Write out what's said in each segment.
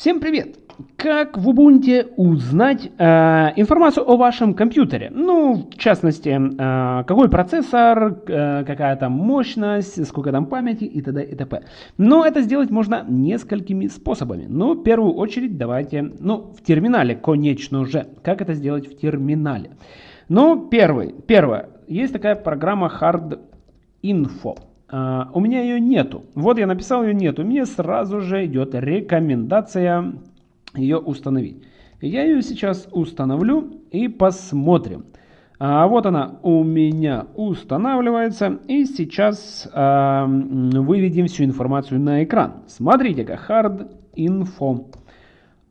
Всем привет! Как в Ubuntu узнать э, информацию о вашем компьютере? Ну, в частности, э, какой процессор, э, какая там мощность, сколько там памяти и т.д. и т.п. Но это сделать можно несколькими способами. Но в первую очередь давайте, ну, в терминале, конечно же. Как это сделать в терминале? Ну, первый, первое. Есть такая программа Hard Info. Uh, у меня ее нету. Вот я написал ее нету. Мне сразу же идет рекомендация ее установить. Я ее сейчас установлю и посмотрим. А вот она у меня устанавливается. И сейчас а, выведем всю информацию на экран. Смотрите-ка, hard info.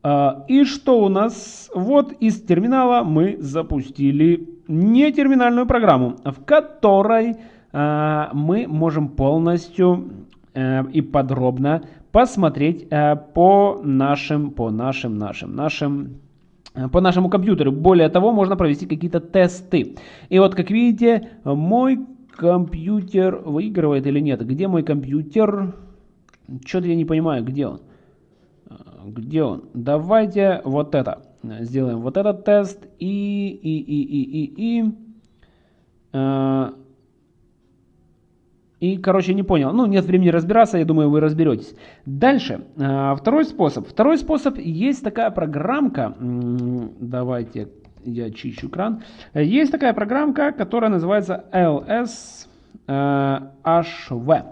А, и что у нас? Вот из терминала мы запустили не терминальную программу, в которой а, мы можем полностью э, и подробно посмотреть э, по нашим, по нашим, нашим, нашим э, по нашему компьютеру. Более того, можно провести какие-то тесты. И вот, как видите, мой компьютер выигрывает или нет. Где мой компьютер? Что-то я не понимаю, где он. Где он? Давайте вот это. Сделаем вот этот тест. И, и, и, и, и, и. И, короче, не понял. Ну, нет времени разбираться, я думаю, вы разберетесь. Дальше, а, второй способ. Второй способ, есть такая программка, давайте я чищу экран. Есть такая программка, которая называется LSHV.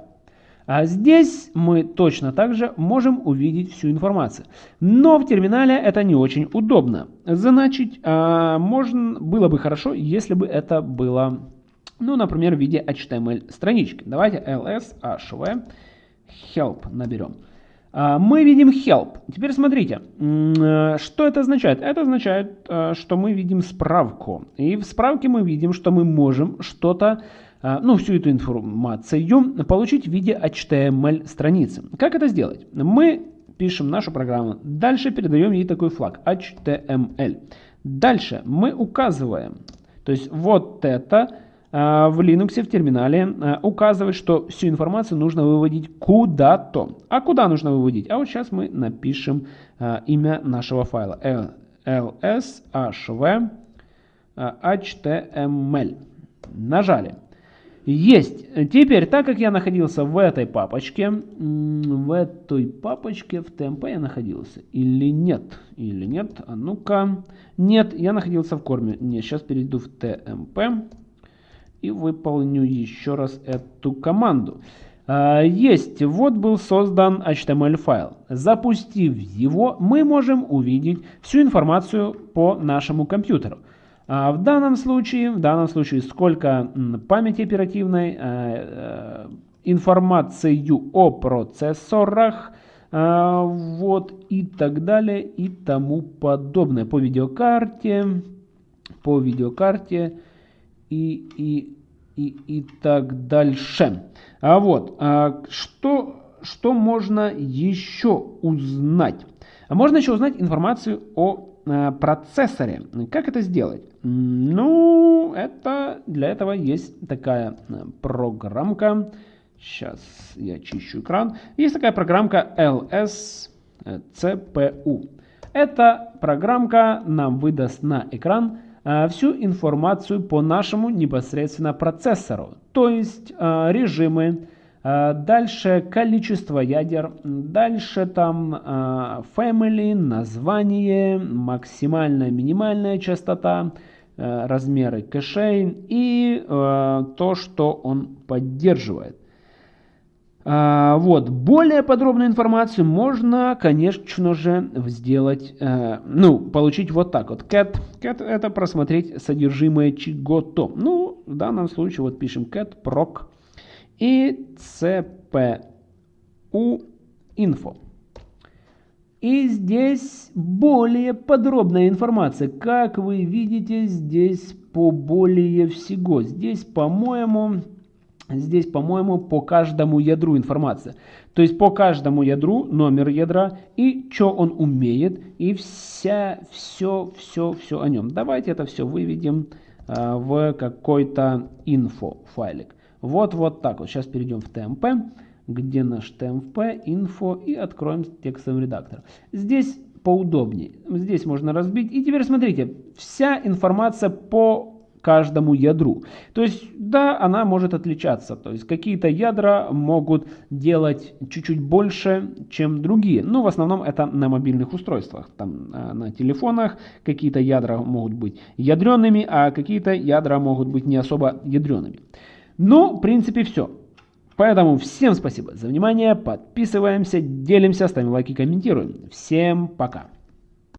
А здесь мы точно так же можем увидеть всю информацию. Но в терминале это не очень удобно. Значит, а, можно, было бы хорошо, если бы это было ну, например, в виде HTML странички. Давайте ls hv help наберем. А, мы видим help. Теперь смотрите, э, что это означает? Это означает, э, что мы видим справку. И в справке мы видим, что мы можем что-то, э, ну, всю эту информацию получить в виде HTML страницы. Как это сделать? Мы пишем нашу программу. Дальше передаем ей такой флаг HTML. Дальше мы указываем, то есть вот это в Linux в терминале э, указывает, что всю информацию нужно выводить куда-то. А куда нужно выводить? А вот сейчас мы напишем э, имя нашего файла. lshv html. Нажали. Есть. Теперь, так как я находился в этой папочке, в этой папочке в TMP я находился или нет? Или нет? А ну-ка. Нет, я находился в корме. Не, сейчас перейду в TMP и выполню еще раз эту команду. А, есть, вот был создан HTML файл. Запустив его, мы можем увидеть всю информацию по нашему компьютеру. А в данном случае, в данном случае, сколько памяти оперативной, а, информацию о процессорах, вот и так далее и тому подобное. По видеокарте, по видеокарте, и, и, и, и так дальше. А вот, а что, что можно еще узнать? А можно еще узнать информацию о а, процессоре. Как это сделать? Ну, это для этого есть такая а, программка. Сейчас я чищу экран. Есть такая программка LSCPU. Эта программка нам выдаст на экран Э, всю информацию по нашему непосредственно процессору, то есть э, режимы, э, дальше количество ядер, дальше там family, название, максимальная, минимальная частота, размеры кэшей и то, что он поддерживает. А, вот, более подробную информацию можно, конечно же, сделать, э, ну, получить вот так вот. Cat, cat это просмотреть содержимое чего-то. Ну, в данном случае вот пишем cat proc и cpu info. И здесь более подробная информация. Как вы видите, здесь по более всего. Здесь, по-моему, Здесь, по-моему, по каждому ядру информация. То есть по каждому ядру номер ядра и что он умеет, и вся, все, все, все о нем. Давайте это все выведем э, в какой-то инфо файлик. Вот, вот так вот. Сейчас перейдем в TMP. где наш TMP, info и откроем текстовый редактор. Здесь поудобнее. Здесь можно разбить. И теперь смотрите, вся информация по каждому ядру. То есть, да, она может отличаться. То есть, какие-то ядра могут делать чуть-чуть больше, чем другие. Но в основном это на мобильных устройствах. Там э, на телефонах какие-то ядра могут быть ядреными, а какие-то ядра могут быть не особо ядреными. Ну, в принципе, все. Поэтому всем спасибо за внимание, подписываемся, делимся, ставим лайки, комментируем. Всем пока!